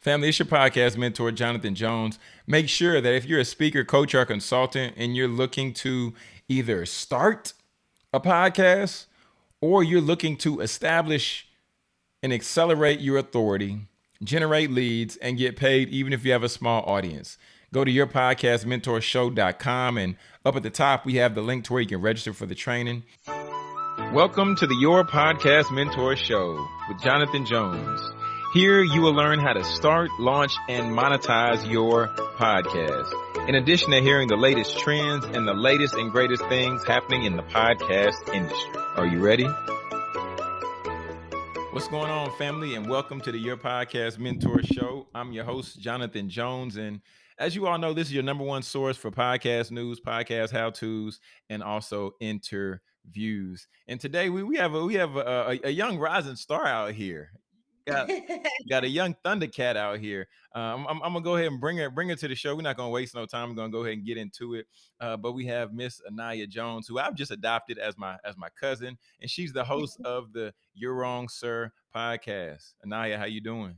Family, it's your podcast mentor, Jonathan Jones. Make sure that if you're a speaker, coach, or consultant and you're looking to either start a podcast or you're looking to establish and accelerate your authority, generate leads, and get paid even if you have a small audience, go to yourpodcastmentorshow.com and up at the top, we have the link to where you can register for the training. Welcome to the Your Podcast Mentor Show with Jonathan Jones. Here you will learn how to start, launch, and monetize your podcast. In addition to hearing the latest trends and the latest and greatest things happening in the podcast industry. Are you ready? What's going on, family? And welcome to the Your Podcast Mentor Show. I'm your host, Jonathan Jones. And as you all know, this is your number one source for podcast news, podcast how to's, and also interviews. And today we, we have a, we have a, a, a young rising star out here got got a young Thundercat out here. Um, I'm, I'm, gonna go ahead and bring her bring her to the show. We're not gonna waste no time. I'm gonna go ahead and get into it. Uh, but we have Miss Anaya Jones, who I've just adopted as my as my cousin, and she's the host of the You're Wrong, Sir podcast. Anaya, how you doing?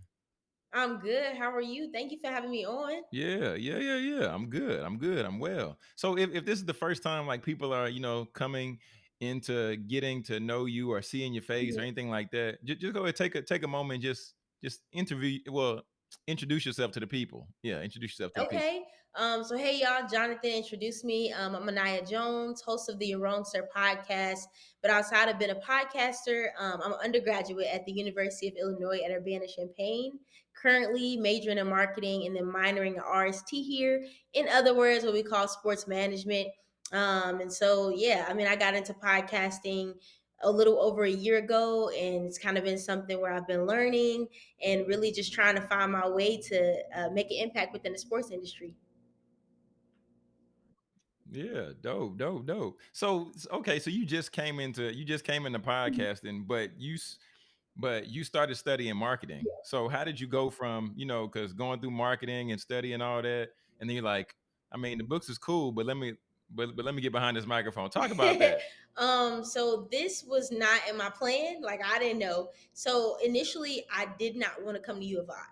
I'm good. How are you? Thank you for having me on. Yeah, yeah, yeah, yeah. I'm good. I'm good. I'm well. So if, if this is the first time like people are, you know, coming into getting to know you or seeing your face or anything like that, just, just go ahead take a take a moment, just just interview. Well, introduce yourself to the people. Yeah, introduce yourself to okay. Um, so hey y'all, Jonathan introduced me. Um, I'm Anaya Jones, host of the You're Wrong Sir podcast. But outside of being a podcaster, um, I'm an undergraduate at the University of Illinois at Urbana-Champaign. Currently majoring in marketing and then minoring in RST here. In other words, what we call sports management. Um, and so, yeah, I mean, I got into podcasting a little over a year ago, and it's kind of been something where I've been learning and really just trying to find my way to uh, make an impact within the sports industry. Yeah, dope, dope, dope. So, okay, so you just came into you just came into mm-hmm. podcasting, but you but you started studying marketing. So, how did you go from you know because going through marketing and studying all that, and then you're like, I mean, the books is cool, but let me but but let me get behind this microphone. Talk about that. um, so this was not in my plan. Like I didn't know. So initially, I did not want to come to U of I.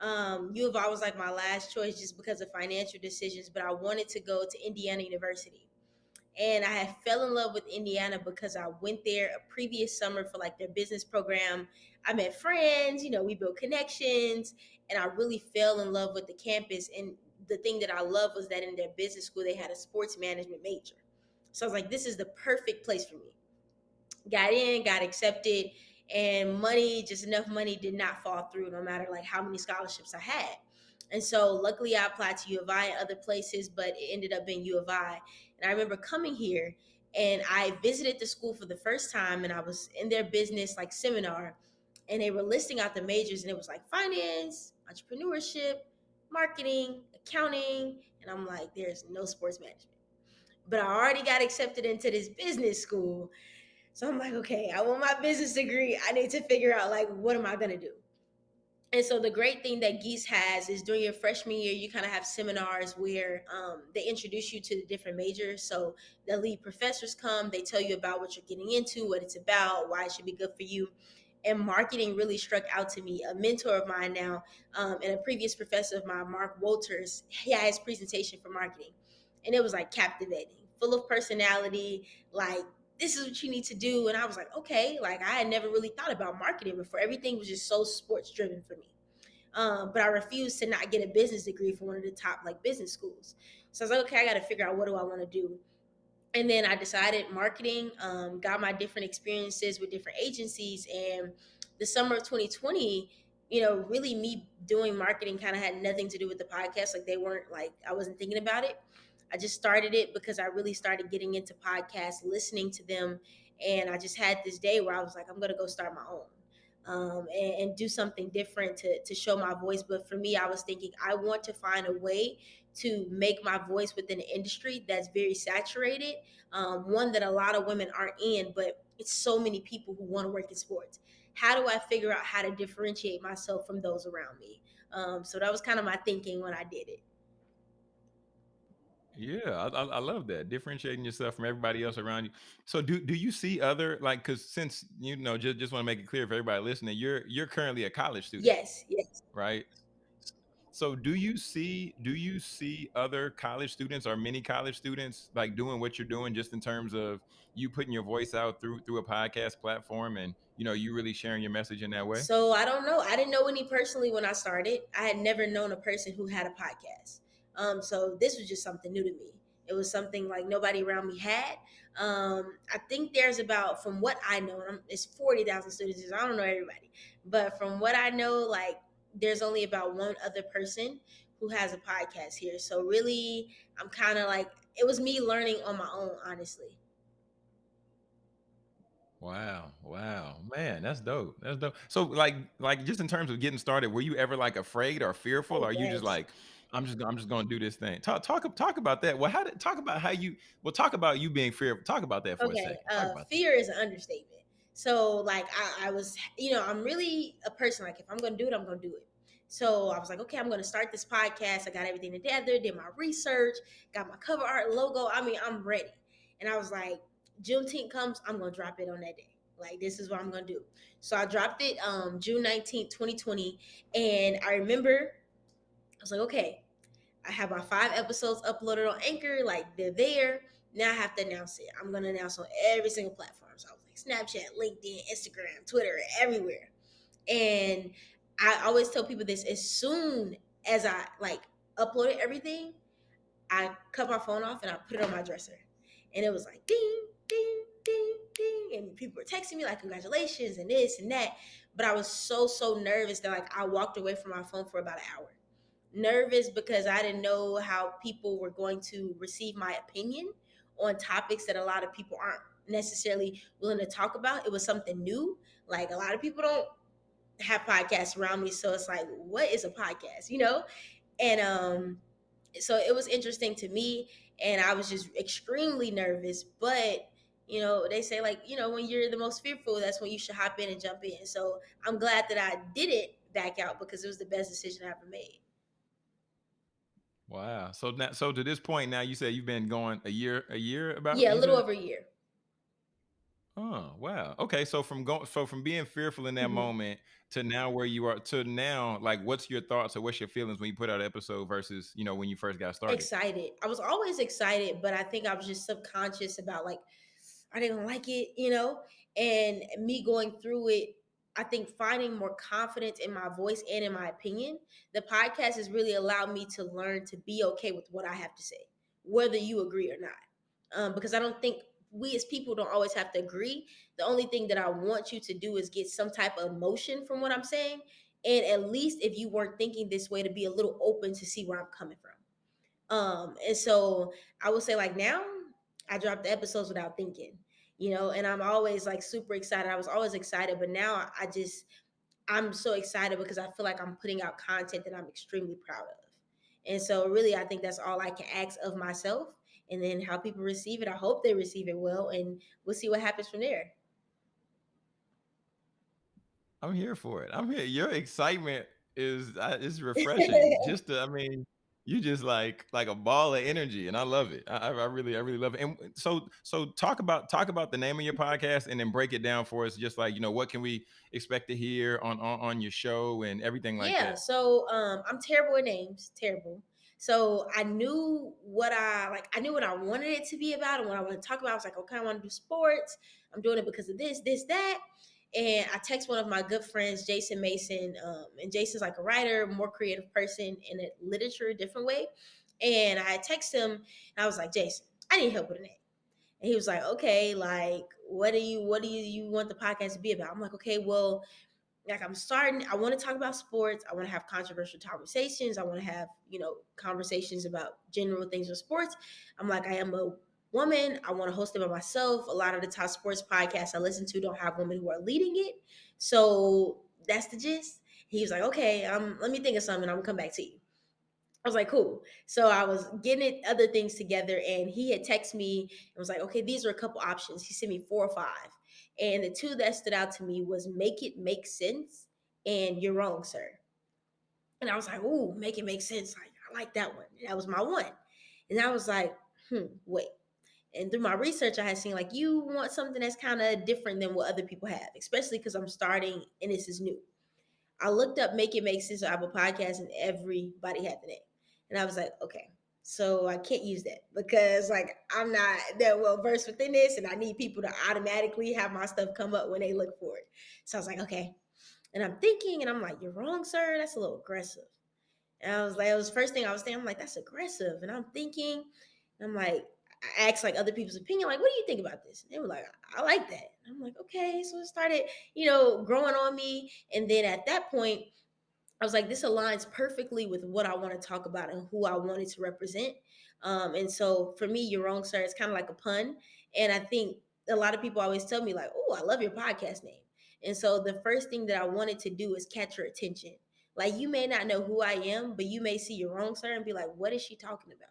Um, U of I was like my last choice just because of financial decisions, but I wanted to go to Indiana University. And I had fell in love with Indiana because I went there a previous summer for like their business program. I met friends, you know, we built connections, and I really fell in love with the campus. And the thing that I love was that in their business school they had a sports management major. So I was like, this is the perfect place for me. Got in, got accepted, and money, just enough money, did not fall through, no matter like how many scholarships I had. And so luckily I applied to U of I and other places, but it ended up being U of I. And I remember coming here and I visited the school for the first time and I was in their business like seminar and they were listing out the majors and it was like finance, entrepreneurship, marketing, accounting, and I'm like, there's no sports management. But I already got accepted into this business school. So I'm like, okay, I want my business degree. I need to figure out like what am I gonna do? And so the great thing that Gies has is during your freshman year, you kind of have seminars where um, they introduce you to the different majors. So the lead professors come, they tell you about what you're getting into, what it's about, why it should be good for you and marketing really struck out to me. A mentor of mine now, um, and a previous professor of mine, Mark Walters, he had his presentation for marketing, and it was like captivating, full of personality. Like this is what you need to do, and I was like, okay. Like I had never really thought about marketing before. Everything was just so sports driven for me. Um, but I refused to not get a business degree from one of the top like business schools. So I was like, okay, I got to figure out what do I want to do and then I decided marketing, um, got my different experiences with different agencies. And the summer of 2020, you know, really me doing marketing kind of had nothing to do with the podcast. Like they weren't like, I wasn't thinking about it. I just started it because I really started getting into podcasts, listening to them. And I just had this day where I was like, I'm going to go start my own. Um, and, and, do something different to, to show my voice. But for me, I was thinking I want to find a way to make my voice within an industry that's very saturated, um, one that a lot of women aren't in, but it's so many people who want to work in sports. How do I figure out how to differentiate myself from those around me? Um, so that was kind of my thinking when I did it. Yeah, I, I love that differentiating yourself from everybody else around you. So do do you see other like because since you know just just want to make it clear for everybody listening, you're you're currently a college student. Yes, yes. Right. So do you see do you see other college students or many college students like doing what you're doing just in terms of you putting your voice out through through a podcast platform and you know you really sharing your message in that way? So I don't know. I didn't know any personally when I started. I had never known a person who had a podcast. Um, so this was just something new to me. It was something like nobody around me had. Um, I think there's about, from what I know, it's forty thousand students. I don't know everybody, but from what I know, like there's only about one other person who has a podcast here. So really, I'm kind of like it was me learning on my own, honestly. Wow, wow, man, that's dope. That's dope. So, like, like just in terms of getting started, were you ever like afraid or fearful, Oh or are you just like, I'm just, I'm just gonna do this thing? Talk, talk, talk about that. Well, how did talk about how you? Well, talk about you being fearful. Talk about that for a second. Uh, fear is an understatement. So like I, I was, you know, I'm really a person like if I'm gonna do it, I'm gonna do it. So I was like, okay, I'm gonna start this podcast. I got everything together, did my research, got my cover art logo. I mean, I'm ready. And I was like, Juneteenth comes, I'm gonna drop it on that day. Like this is what I'm gonna do. So I dropped it um June 19th, 2020. And I remember I was like, okay, I have my five episodes uploaded on Anchor, like they're there. Now I have to announce it. I'm gonna announce on every single platform. So I was like Snapchat, LinkedIn, Instagram, Twitter, everywhere. And I always tell people this as soon as I like uploaded everything, I cut my phone off and I put it on my dresser. And it was like ding, ding, ding, ding. And people were texting me like congratulations and this and that. But I was so, so nervous that like I walked away from my phone for about an hour nervous because I didn't know how people were going to receive my opinion on topics that a lot of people aren't necessarily willing to talk about. It was something new. Like a lot of people don't have podcasts around me, so it's like, what is a podcast? You know? And um so it was interesting to me and I was just extremely nervous, but you know, they say like, you know, when you're the most fearful, that's when you should hop in and jump in. So I'm glad that I did it back out because it was the best decision I ever made. Wow. So now, so to this point now, you said you've been going a year, a year about. Yeah, a little said. over a year. Oh, wow. Okay, so from going so from being fearful in that Mhm. moment to now where you are to now, like what's your thoughts or what's your feelings when you put out an episode versus, you know, when you first got started? Excited. I was always excited, but I think I was just subconscious about like, they gonna like it? You know? And me going through it, I think finding more confidence in my voice and in my opinion, the podcast has really allowed me to learn to be okay with what I have to say, whether you agree or not. Um, because I don't think we as people don't always have to agree. The only thing that I want you to do is get some type of emotion from what I'm saying. And at least if you weren't thinking this way, to be a little open to see where I'm coming from. Um, and so I would say like now I drop the episodes without thinking, you know, and I'm always like super excited. I was always excited, but now I I just I'm so excited because I feel like I'm putting out content that I'm extremely proud of. And so really I think that's all I can ask of myself. And then how people receive it. I hope they receive it well and we'll see what happens from there. I'm here for it. I'm here. Your excitement is uh, is refreshing. Just to, I mean, you just like like a ball of energy, and I love it. I, I really, I really love it. And so, so talk about talk about the name of your podcast, and then break it down for us. Just like you know, what can we expect to hear on on, on your show and everything like Yeah, that. Yeah. So um I'm terrible at names, terrible. So I knew what I like I knew what I wanted it to be about and what I want to talk about. I was like, okay, I want to do sports. I'm doing it because of this, this, that. And I text one of my good friends, Jason Mason. Um, and Jason's like a writer, more creative person in a literature, different way. And I text him and I was like, Jason, I need help with a name. And he was like, okay, like, what do you what do you, you want the podcast to be about? I'm like, okay, well, like I'm starting, I want to talk about sports. I want to have controversial conversations. I want to have, you know, conversations about general things with sports. I'm like, I am a woman. I want to host it by myself. A lot of the top sports podcasts I listen to don't have women who are leading it. So that's the gist. He was like, okay, um, let me think of something. I'm gonna come back to you. I was like, cool. So I was getting it, other things together, and he had texted me and was like, okay, these are a couple options. He sent me four or five. And the two that stood out to me was make it make sense and you're wrong, sir. And I was like, ooh, make it make sense. Like, I like that one. That was my one. And I was like, hmm, wait. And through my research, I had seen like you want something that's kind of different than what other people have, especially because I'm starting and this is new. I looked up Make It Make Sense on Apple Podcasts and everybody had the name. And I was like, okay, so I can't use that because like I'm not that well versed within this and I need people to automatically have my stuff come up when they look for it. So I was like, okay. And I'm thinking and I'm like, you're wrong, sir. That's a little aggressive. And I was like, it was the first thing I was thinking. I'm like, that's aggressive. And I'm thinking, and I'm like, I asked like other people's opinion, like, what do you think about this? And they were like, I like that. And I'm like, okay. So it started, you know, growing on me. And then at that point, I was like, this aligns perfectly with what I want to talk about and who I wanted to represent. Um, and so for me, you're wrong, sir. It's kind of like a pun. And I think a lot of people always tell me, like, oh, I love your podcast name. And so the first thing that I wanted to do is catch your attention. Like you may not know who I am, but you may see you're wrong sir and be like, what is she talking about?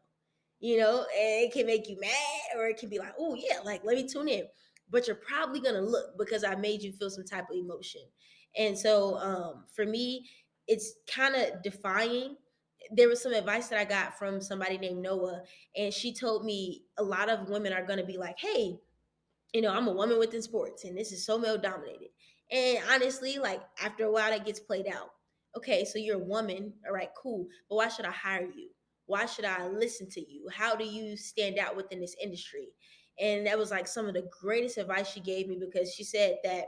You know, and it can make you mad or it can be like, oh yeah, like let me tune in. But you're probably gonna look because I made you feel some type of emotion. And so um, for me, it's kind of defying. There was some advice that I got from somebody named Noah, and she told me a lot of women are gonna be like, hey, you know, I'm a woman within sports and this is so male dominated. And honestly, like after a while, that gets played out. Okay, so you're a woman. All right, cool. But why should I hire you? Why should I listen to you? How do you stand out within this industry? And that was like some of the greatest advice she gave me because she said that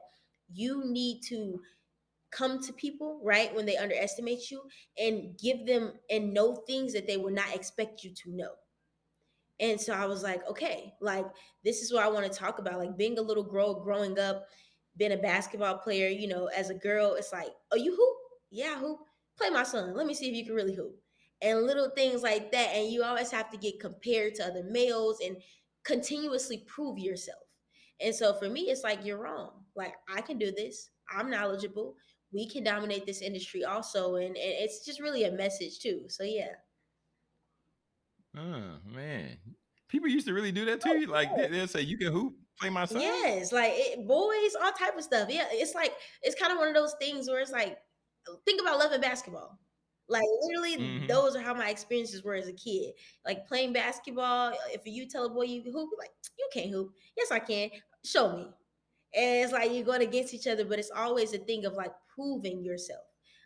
you need to come to people, right, when they underestimate you and give them and know things that they will not expect you to know. And so I was like, okay, like this is what I want to talk about. Like being a little girl growing up, being a basketball player, you know, as a girl, it's like, oh, you hoop? Yeah, hoop. Play my son. Let me see if you can really hoop. And little things like that. And you always have to get compared to other males and continuously prove yourself. And so for me, it's like, you're wrong. Like, I can do this. I'm knowledgeable. We can dominate this industry also. And, and it's just really a message, too. So, yeah. Oh man, people used to really do that to you. Like they, will say, "You can hoop, play my son." Yes, like it, boys, all type of stuff. Yeah, it's like it's kind of one of those things where it's like, think about loving basketball. Like literally, mm-hmm. those are how my experiences were as a kid. Like playing basketball. If you tell a boy you can hoop, like you can't hoop. Yes, I can. Show me. And it's like you're going against each other, but it's always a thing of like proving yourself.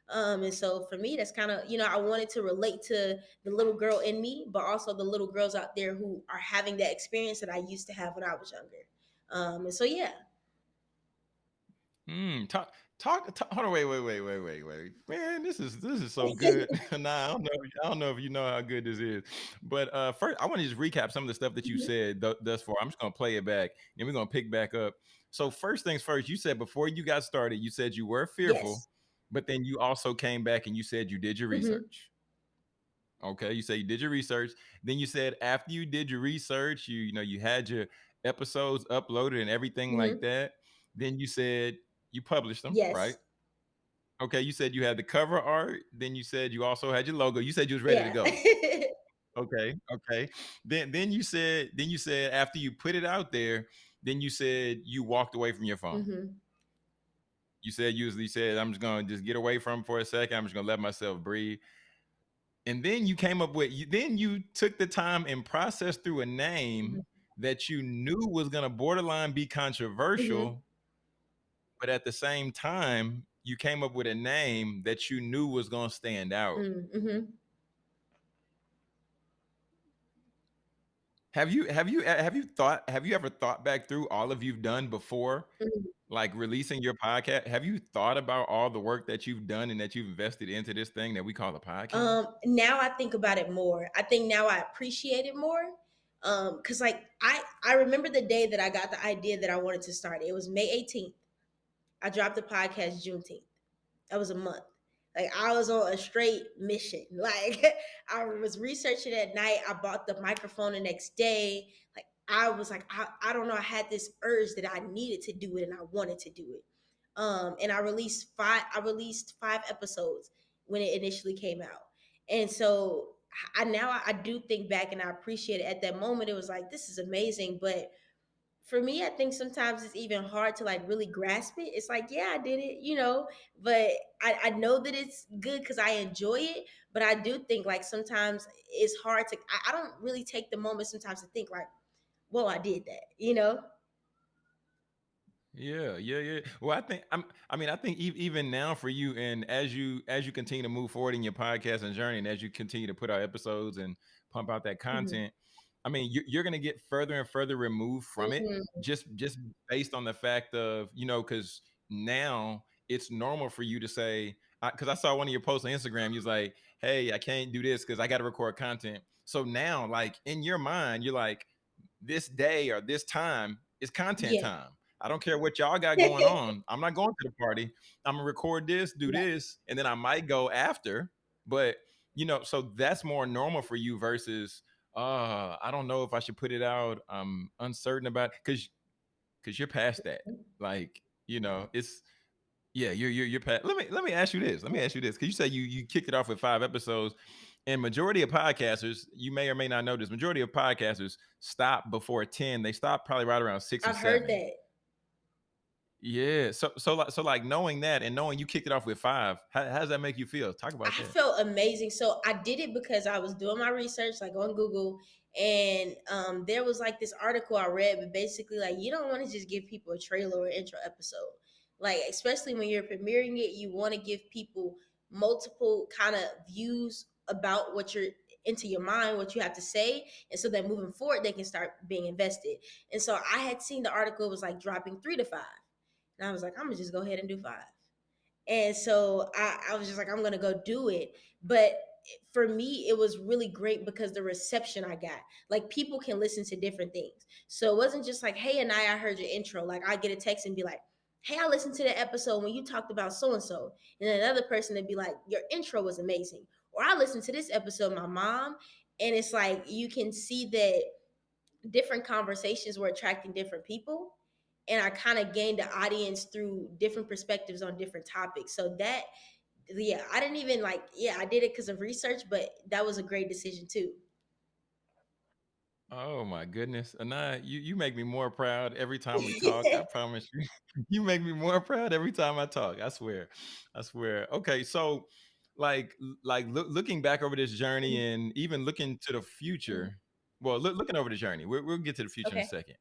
Um, and so for me, that's kind of, you know, I wanted to relate to the little girl in me, but also the little girls out there who are having that experience that I used to have when I was younger. Um, and so, yeah. Hmm. talk, talk, talk, hold on, wait, wait, wait, wait, wait, wait. Man, this is this is so good. nah, I don't know. I don't know if you know how good this is. But uh first, I want to just recap some of the stuff that you mm-hmm. said th- thus far. I'm just gonna play it back, and we're gonna pick back up. So first things first, you said before you got started, you said you were fearful. Yes but then you also came back and you said you did your mm-hmm. research. Mm-hmm. Okay, you say you did your research. Then you said after you did your research, you you know you had your episodes uploaded and everything mm-hmm. like that. Then you said you published them, yes. right? Okay, you said you had the cover art. Then you said you also had your logo. You said you was ready yeah. to go. okay, okay. Then then you said then you said after you put it out there, then you said you walked away from your phone. Mm-hmm you said usually said i'm just gonna just get away from for a second i'm just gonna let myself breathe and then you came up with you then you took the time and processed through a name mm-hmm. that you knew was gonna borderline be controversial mm-hmm. but at the same time you came up with a name that you knew was gonna stand out have you have you have you thought have you ever thought back through all of you've done before mm-hmm. like releasing your podcast? Have you thought about all the work that you've done and that you've invested into this thing that we call a podcast? Um now i think about it more. I think now i appreciate it more um because like i i remember the day that i got the idea that i wanted to start it. Was may 18th i dropped the podcast juneteenth. That was a month like I was on a straight mission. Like I was researching at night. I bought the microphone the next day. Like I was like, I, I don't know. I had this urge that I needed to do it and I wanted to do it. Um, and I released five, I released five episodes when it initially came out. And so I now I do think back and I appreciate it. At that moment, it was like, this is amazing. But for me, I think sometimes it's even hard to like really grasp it. It's like, yeah, I did it, you know, but I, I know that it's good because I enjoy it. But I do think like sometimes it's hard to, I, I don't really take the moment sometimes to think like, well, I did that, you know? Yeah, yeah, yeah. Well, I think I'm. I mean, I think e- even now for you, and as you as you continue to move forward in your podcast and journey, and as you continue to put out episodes and pump out that Mhm. content, I mean, you're, you're going to get further and further removed from it, Mhm. just just based on the fact of you know, because now it's normal for you to say, because I, saw one of your posts on Instagram, you was like, "Hey, I can't do this because I got to record content." So now, like in your mind, you're like, this day or this time is content Yeah. time. I don't care what y'all got going on. I'm not going to the party. I'm gonna record this, do Yeah. this, and then I might go after. But you know, so that's more normal for you versus uh, I don't know if I should put it out. I'm uncertain about because because you're past that. Like, you know, it's yeah, you're you're you're past. Let me let me ask you this. Let me ask you this because you say you you kicked it off with five episodes, and majority of podcasters, you may or may not know this, majority of podcasters stop before ten. They stop probably right around 6 or I've seven. heard that. Yeah. So so like so like knowing that and knowing you kicked it off with five, how, how does that make you feel? Talk about it. I that. felt amazing. So I did it because I was doing my research, like on Google, and um, there was like this article I read, but basically, like you don't want to just give people a trailer or intro episode. Like especially when you're premiering it, you want to give people multiple kind of views about what you're into your mind, what you have to say, and so that moving forward, they can start being invested. And so I had seen the article was like dropping three to five, and I was like, I'm gonna just go ahead and do five. And so I, I was just like, I'm gonna go do it. But for me, it was really great because the reception I got. Like people can listen to different things. So it wasn't just like, hey, and I, I heard your intro. Like I get a text and be like, hey, I listened to the episode when you talked about so and so. And another person would be like, your intro was amazing. Or I listened to this episode, my mom. And it's like you can see that different conversations were attracting different people and I kind of gained the audience through different perspectives on different topics. So that, yeah, I didn't even like, yeah, I did it because of research, but that was a great decision too. Oh my goodness. Anaya, you, you make me more proud every time we talk. I promise you. You make me more proud every time I talk. I swear. I swear. Okay, so like like look, looking back over this journey Mm-hmm. and even looking to the future. Well, look, looking over the journey. We'll, we'll get to the future in a second.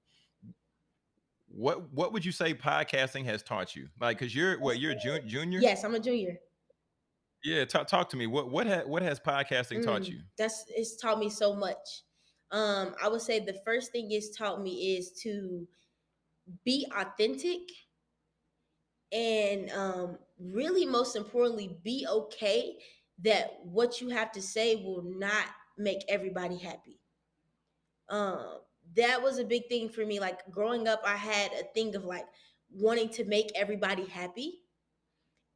What what would you say podcasting has taught you? Like, cause you're what you're a ju- junior. Yes, I'm a junior. Yeah, talk talk to me. What what ha- what has podcasting taught Mm, you? that's it's taught me so much. Um, I would say the first thing it's taught me is to be authentic and um, really most importantly be okay that what you have to say will not make everybody happy um that was a big thing for me like growing up i had a thing of like wanting to make everybody happy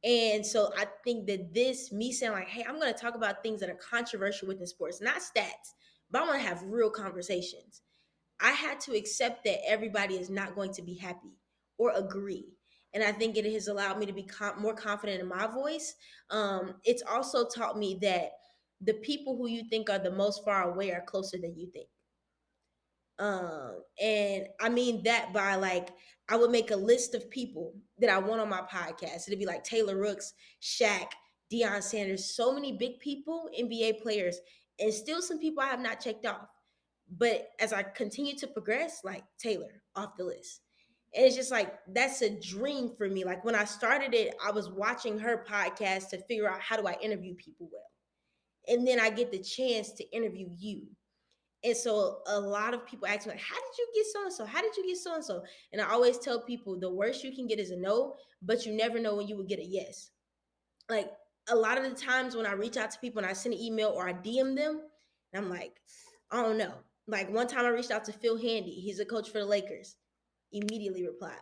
and so i think that this me saying like hey i'm going to talk about things that are controversial within sports not stats but i want to have real conversations I had to accept that everybody is not going to be happy or agree. And I think it has allowed me to be com- more confident in my voice. Um, it's also taught me that the people who you think are the most far away are closer than you think. Um, and I mean that by like, I would make a list of people that I want on my podcast. It'd be like Taylor Rooks, Shaq, Deion Sanders, so many big people, NBA players, and still some people I have not checked off. But as I continue to progress, like Taylor off the list. And it's just like that's a dream for me. Like when I started it, I was watching her podcast to figure out how do I interview people well. And then I get the chance to interview you. And so a lot of people ask me, like, how did you get so and so? How did you get so and so? And I always tell people the worst you can get is a no, but you never know when you will get a yes. Like a lot of the times when I reach out to people and I send an email or I DM them, and I'm like, I don't know. Like one time I reached out to Phil Handy, he's a coach for the Lakers, immediately replied.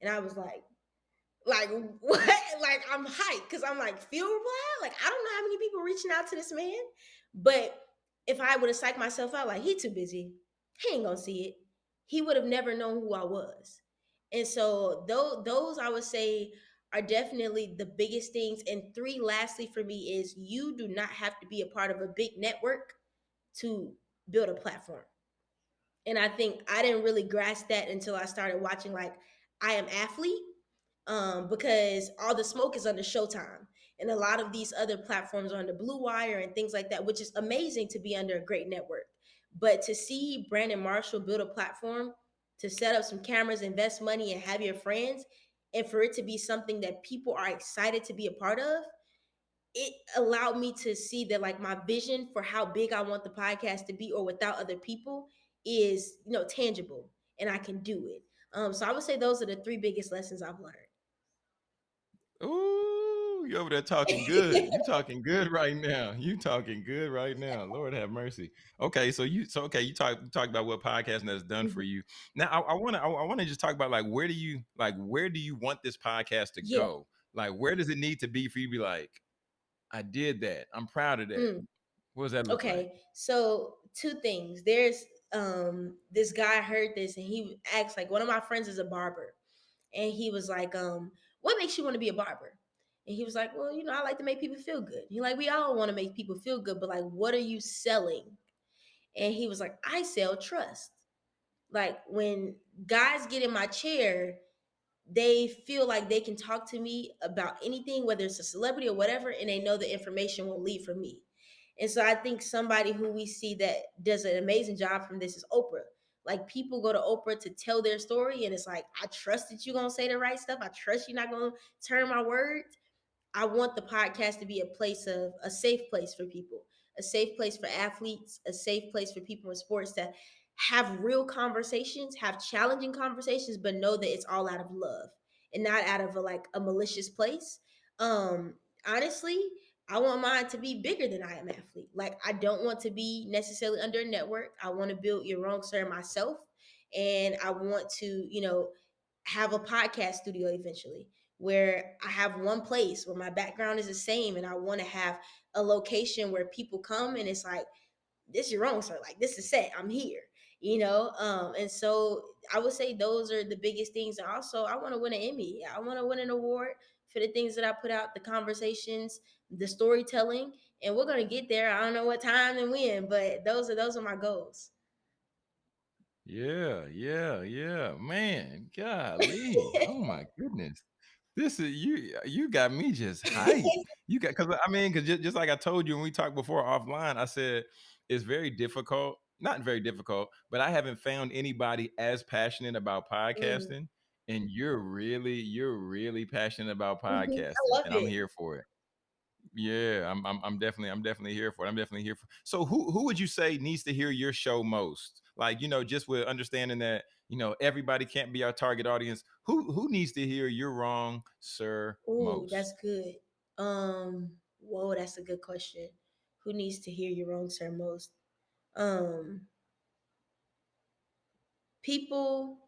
And I was like, like what? Like I'm hyped because I'm like, Phil replied? Like, I don't know how many people reaching out to this man. But if I would have psyched myself out, like he too busy, he ain't gonna see it. He would have never known who I was. And so those those I would say are definitely the biggest things. And three, lastly, for me, is you do not have to be a part of a big network to build a platform. And I think I didn't really grasp that until I started watching like I Am Athlete, um, because all the smoke is under Showtime, and a lot of these other platforms are the Blue Wire and things like that, which is amazing to be under a great network. But to see Brandon Marshall build a platform to set up some cameras, invest money, and have your friends, and for it to be something that people are excited to be a part of, it allowed me to see that like my vision for how big I want the podcast to be or without other people is, you know, tangible and I can do it. Um, so I would say those are the three biggest lessons I've learned. Ooh, you over there talking good. You talking good right now. You talking good right now. Lord have mercy. Okay, so you so okay, you talk you talk about what podcasting has done for Mhm. you. Now I, I wanna I, I wanna just talk about like where do you like where do you want this podcast to Yeah. go? Like where does it need to be for you to be like, I did that. I'm proud of that. Mm. What does that look like? Okay, so two things. There's um this guy heard this and he asked like one of my friends is a barber, and he was like, um, what makes you want to be a barber? And he was like, well, you know, I like to make people feel good. He like, we all want to make people feel good, but like, what are you selling? And he was like, I sell trust. Like when guys get in my chair, they feel like they can talk to me about anything, whether it's a celebrity or whatever, and they know the information will lead for me. And so I think somebody who we see that does an amazing job from this is Oprah. Like people go to Oprah to tell their story, and it's like, I trust that you're gonna say the right stuff. I trust you're not gonna turn my words. I want the podcast to be a place of a safe place for people, a safe place for athletes, a safe place for people in sports to have real conversations, have challenging conversations, but know that it's all out of love and not out of a, like a malicious place. Um, honestly, I want mine to be bigger than I am athlete. Like I don't want to be necessarily under a network. I want to build you're wrong sir myself, and I want to, you know, have a podcast studio eventually where I have one place where my background is the same and I want to have a location where people come and it's like this is your own sir. Like this is set. I'm here you know? Um and so I would say those are the biggest things. And also I want to win an Emmy. I want to win an award for the things that I put out the conversations the storytelling. And we're going to get there. I don't know what time and when but those are those are my goals. Yeah, yeah, yeah. Man, golly. Oh my goodness. This is you you got me just hyped. You got because I mean, because just, just like I told you when we talked before offline, I said it's very difficult, not very difficult, but I haven't found anybody as passionate about Mm, podcasting. And you're really, you're really passionate about mhm. I podcasting, love and I'm it here for it. Yeah, I'm I'm I'm definitely I'm definitely here for it. I'm definitely here for So who who would you say needs to hear your show most? Like, you know, just with understanding that, you know, everybody can't be our target audience. Who who needs to hear you're wrong, sir, Oh, that's good. Um, whoa, that's a good question. Who needs to hear you're wrong sir most? Um, people.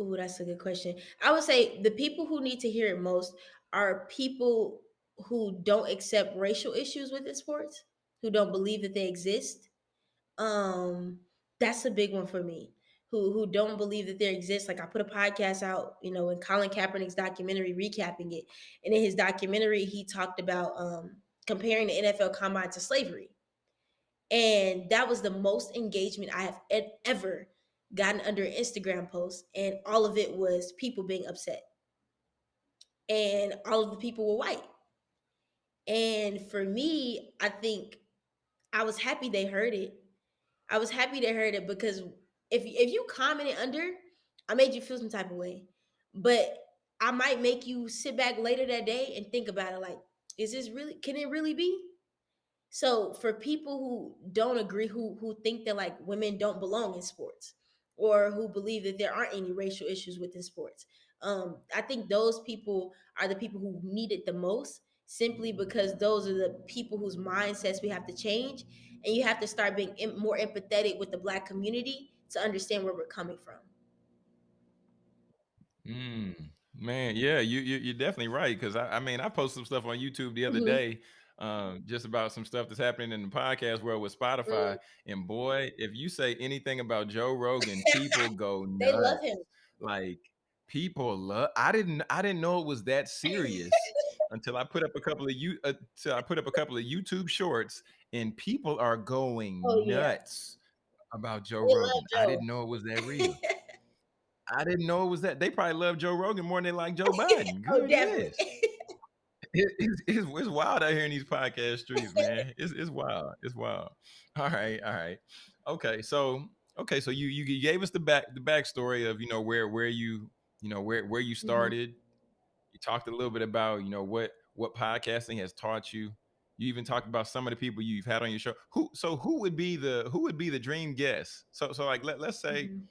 Ooh, that's a good question. I would say the people who need to hear it most are people who don't accept racial issues within sports, who don't believe that they exist. Um, that's a big one for me. Who who don't believe that there exists. Like I put a podcast out, you know, in Colin Kaepernick's documentary, recapping it. And in his documentary, he talked about um comparing the NFL combine to slavery. And that was the most engagement I have e- ever gotten under an Instagram post. And all of it was people being upset. And all of the people were white. And for me, I think I was happy they heard it I was happy to hear it because if if you commented under, I made you feel some type of way. But I might make you sit back later that day and think about it like, is this really can it really be? So for people who don't agree, who who think that like women don't belong in sports, or who believe that there aren't any racial issues within sports, um, I think those people are the people who need it the most. Simply because those are the people whose mindsets we have to change, and you have to start being more empathetic with the Black community to understand where we're coming from. Mm, man, yeah, you, you you're definitely right. Cause I, I mean, I posted some stuff on YouTube the other Mhm. day, um, just about some stuff that's happening in the podcast world with Mm. Spotify. And boy, if you say anything about Joe Rogan, people go nuts. they love him. Like people love. I didn't I didn't know it was that serious until I put up a couple of you uh, until I put up a couple of YouTube shorts, and people are oh going yeah, nuts about Joe they Rogan. I didn't know it was that real. I didn't know it was that. They probably love Joe Rogan more than they like Joe Biden. oh, Goodness. It, it's, it's, it's wild out here in these podcast streets, man. It's, it's wild. It's wild. All right. All right. Okay. So, Okay, so you you gave us the back the backstory of you know where where you you know where where you Mm-hmm. started. Talked a little bit about you know what what podcasting has taught you. You even talked about some of the people you've had on your show. Who so who would be the who would be the dream guest? So so like let let's say Mhm.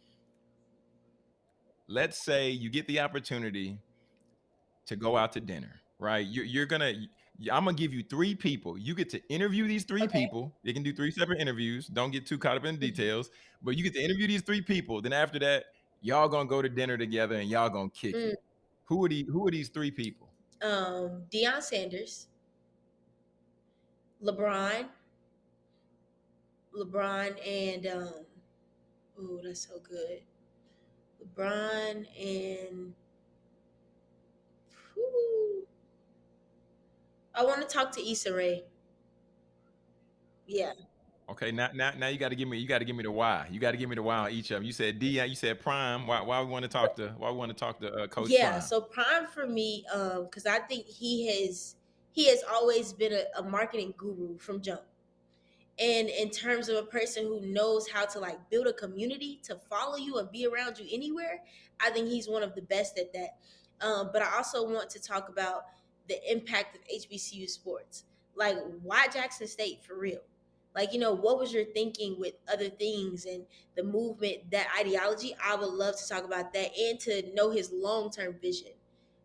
let's say you get the opportunity to go out to dinner, right? You're, you're gonna, I'm gonna give you three people. You get to interview these three Okay. people. You can do three separate interviews. Don't get too caught up in the Mhm. details, but you get to interview these three people. Then after that, y'all gonna go to dinner together and y'all gonna kick Mm. it. Who are these? Who are these three people? Um, Deion Sanders, LeBron, LeBron, and um, oh, that's so good. LeBron and. I want to talk to Issa Rae. Yeah, Okay, now now now you got to give me you got to give me the why. You got to give me the why on each of them. You said D. You said Prime. Why why we want to talk to why we want to talk to uh, Coach yeah. Prime? So Prime for me, um, because I think he has he has always been a, a marketing guru from jump. And in terms of a person who knows how to like build a community to follow you and be around you anywhere, I think he's one of the best at that. Um, but I also want to talk about the impact of HBCU sports. Like, why Jackson State for real? Like, you know, what was your thinking with other things and the movement, that ideology? I would love to talk about that and to know his long term vision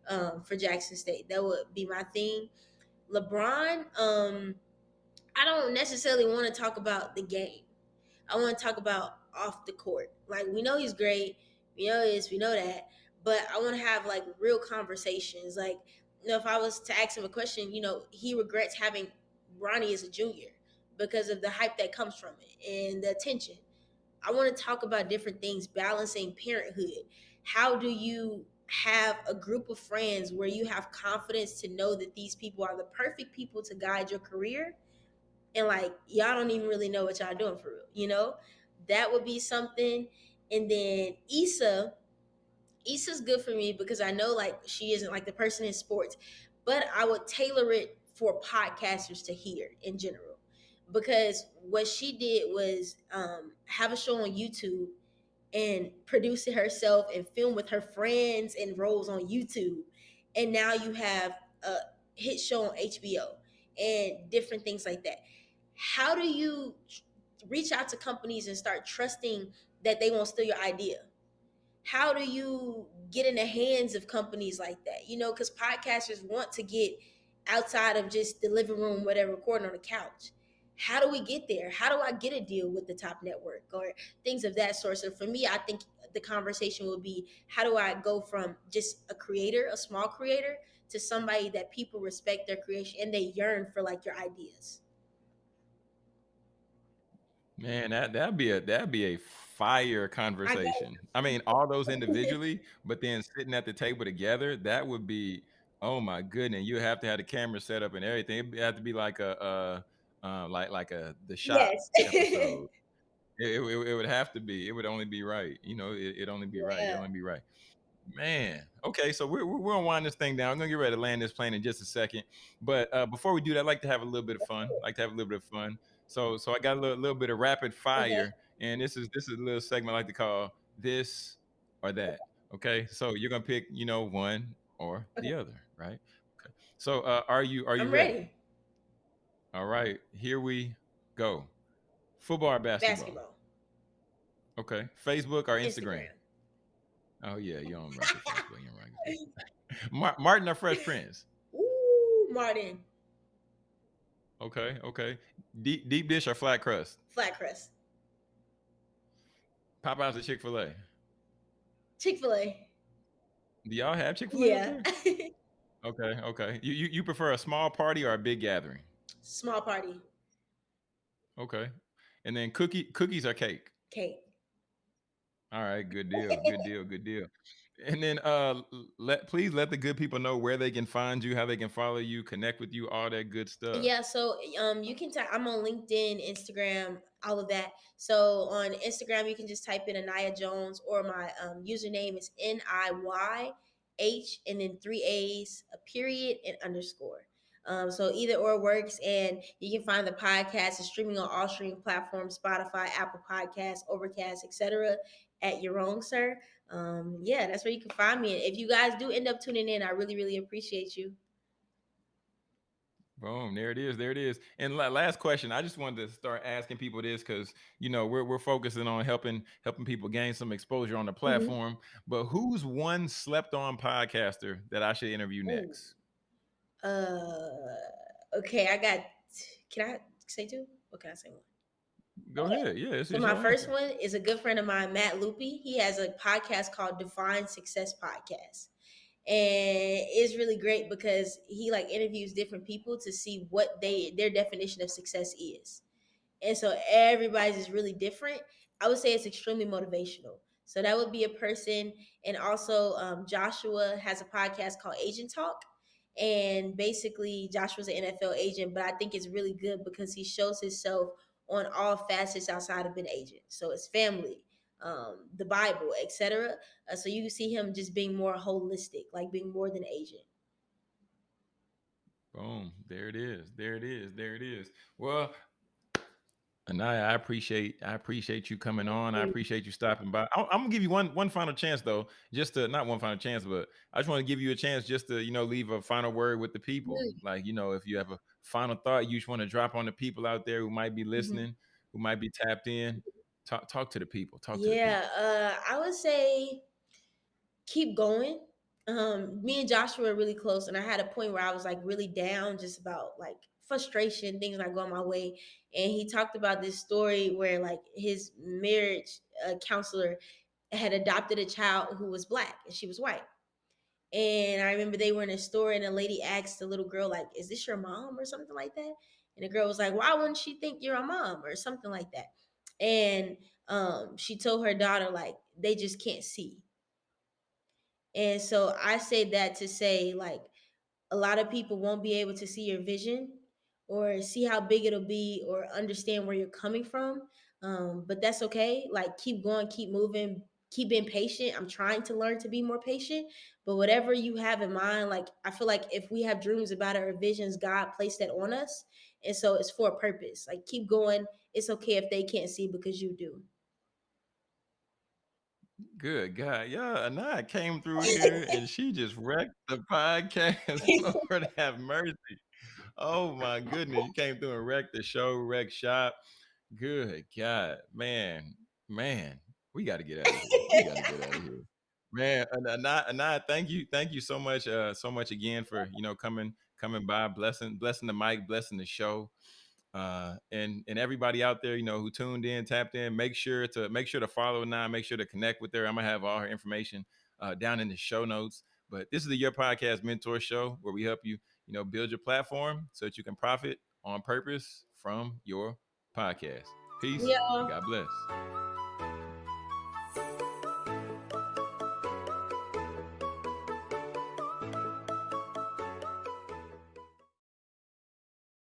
um, for Jackson State. That would be my thing. LeBron, um, I don't necessarily want to talk about the game. I want to talk about off the court. Like we know he's great, we know this, we know that, but I want to have like real conversations. Like, you know, if I was to ask him a question, you know, he regrets having Bronny as a junior because of the hype that comes from it and the attention. I want to talk about different things, balancing parenthood. How do you have a group of friends where you have confidence to know that these people are the perfect people to guide your career? and like y'all don't even really know what y'all doing for real, you know? That would be something. And then Issa, Issa's good for me because I know like she isn't like the person in sports, but I would tailor it for podcasters to hear in general. Because what she did was um, have a show on YouTube and produce it herself and film with her friends and roles on YouTube. And now you have a hit show on HBO and different things like that how do you reach out to companies and start trusting that they won't steal your idea? How do you get in the hands of companies like that? You know, because podcasters want to get outside of just the living room where they're recording on the couch. How do we get there? How do I get a deal with the top network or things of that sort? So for me, I think the conversation will be how do I go from just a creator, a small creator, to somebody that people respect their creation and they yearn for like your ideas. Man, that that'd be a that'd be a fire conversation. I mean, all those individually, but then sitting at the table together, that would be oh my goodness. You have to have the camera set up and everything. It'd have to be like a uh, uh like like a the shot Yes. episode. It, it, it would have to be. It would only be right. You know, it, it only be right. It only be right. Man. Okay, so we're we're we're gonna wind this thing down. I'm gonna get ready to land this plane in just a second. But uh, before we do that, I'd like to have a little bit of fun. I'd like to have a little bit of fun. So so I got a little, little bit of rapid fire, and this is this is a little segment I like to call this or that. Okay, so you're gonna pick, you know, one or Okay. the other, right? Okay. So uh, are you are you ready? ready. All right, here we go. Football or basketball? Basketball. Okay. Facebook or Instagram? Instagram. Oh yeah, you don't rock Facebook. You don't rock. Mar- Martin or Fresh Prince? Ooh, Martin. Okay, okay. Deep deep dish or flat crust? Flat crust. Popeyes or Chick Fil A? Chick fil A. Do y'all have Chick Fil A? Yeah. Okay, okay. You, you you prefer a small party or a big gathering? Small party. Okay. And then cookie cookies or cake? Cake. All right, good deal, good deal, good deal. And then uh let please let the good people know where they can find you, how they can follow you, connect with you, all that good stuff. Yeah, so um you can type I'm on LinkedIn, Instagram, all of that. So on Instagram you can just type in Anaya Jones or my um username is N I Y H and then three A's, a period and underscore. Um, so either or works, and you can find the podcast is streaming on all streaming platforms: Spotify, Apple Podcasts, Overcast, etc. At your own, sir. Um, yeah, that's where you can find me. If you guys do end up tuning in, I really, really appreciate you. Boom, there it is, there it is. And last question, I just wanted to start asking people this because you know we're we're focusing on helping helping people gain some exposure on the mm-hmm. platform. Mm-hmm. But who's one slept on podcaster that I should interview Ooh. next? Uh, okay, I got. Can I say two? What can I say one? Go okay. ahead. Yeah. So my first one is a good friend of mine, Matt Loopy. He has a podcast called Define Success Podcast and it's really great because he like interviews different people to see what they their definition of success is and so everybody's is really different i would say it's extremely motivational so that would be a person and also um, joshua has a podcast called agent talk and basically joshua's an nfl agent but i think it's really good because he shows himself on all facets outside of being agent so it's family um, the Bible, etc. Uh, so you see him just being more holistic, like being more than agent. Boom! There it is. There it is. There it is. Well, Anaya, I appreciate I appreciate you coming on. I appreciate you stopping by. I'm, I'm, gonna give you one one final chance though, just to not one final chance, but I just want to give you a chance just to you know leave a final word with the people. Like you know, if you have a final thought you just want to drop on the people out there who might be mm-hmm. listening, mm-hmm. who might be tapped in. Talk talk to the people. Talk to yeah, uh, I would say keep going. Um, me and Joshua are really close, and I had a point where I was like really down, just about like frustration, things not going my way. And he talked about this story where like his marriage uh, counselor had adopted a child who was black and she was white. And I remember they were in a store and a lady asked the little girl, like, is this your mom or something like that? And the girl was like, why wouldn't she think you're a mom or something like that? and um, she told her daughter like they just can't see and so i say that to say like a lot of people won't be able to see your vision or see how big it'll be or understand where you're coming from um, but that's okay like keep going keep moving keep being patient i'm trying to learn to be more patient but whatever you have in mind like i feel like if we have dreams about our visions god placed that on us and so it's for a purpose like keep going it's okay if they can't see because you do. Good God. Yeah, Anaya came through here and she just wrecked the podcast. Lord have mercy. Oh my goodness. You came through and wrecked the show, wrecked shop. Good God. Man, man, we got to get out of here. We got to get out of here. Man, Anaya, Anaya, thank you. Thank you so much. Uh, so much again for, you know, coming, coming by, blessing, blessing the mic, blessing the show. Uh, and and everybody out there, you know, who tuned in, tapped in, make sure to make sure to follow now, make sure to connect with her. I'm gonna have all her information uh, down in the show notes. But this is the Your Podcast Mentor Show where we help you, you know, build your platform so that you can profit on purpose from your podcast. Peace. Yeah. God bless.